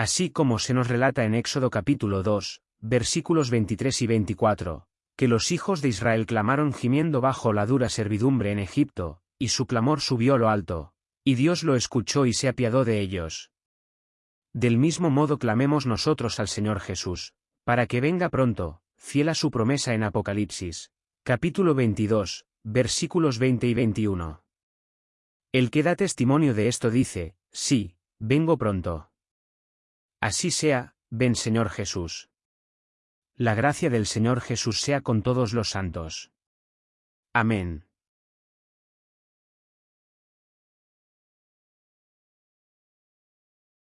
Así como se nos relata en Éxodo capítulo 2, versículos 23 y 24, que los hijos de Israel clamaron gimiendo bajo la dura servidumbre en Egipto, y su clamor subió a lo alto, y Dios lo escuchó y se apiadó de ellos. Del mismo modo clamemos nosotros al Señor Jesús, para que venga pronto, fiel a su promesa en Apocalipsis, capítulo 22, versículos 20 y 21. El que da testimonio de esto dice, sí, vengo pronto. Así sea, ven Señor Jesús. La gracia del Señor Jesús sea con todos los santos. Amén.